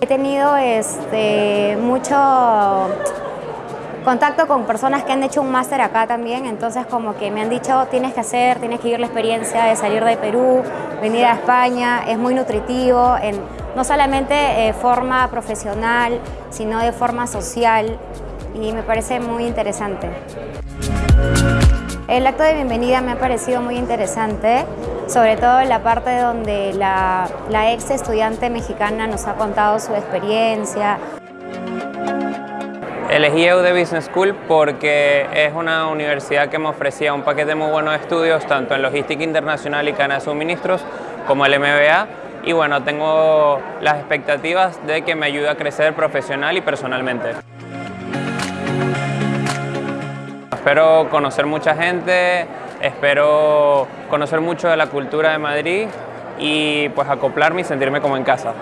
He tenido este, mucho contacto con personas que han hecho un máster acá también, entonces como que me han dicho tienes que hacer, tienes que vivir la experiencia de salir de Perú, venir a España, es muy nutritivo, no solamente de forma profesional, sino de forma social y me parece muy interesante. El acto de bienvenida me ha parecido muy interesante, sobre todo en la parte donde la, ex estudiante mexicana nos ha contado su experiencia. Elegí EUD Business School porque es una universidad que me ofrecía un paquete muy bueno de estudios, tanto en logística internacional y cadena de suministros, como el MBA, y bueno, tengo las expectativas de que me ayude a crecer profesional y personalmente. Espero conocer mucha gente, espero conocer mucho de la cultura de Madrid y pues acoplarme y sentirme como en casa.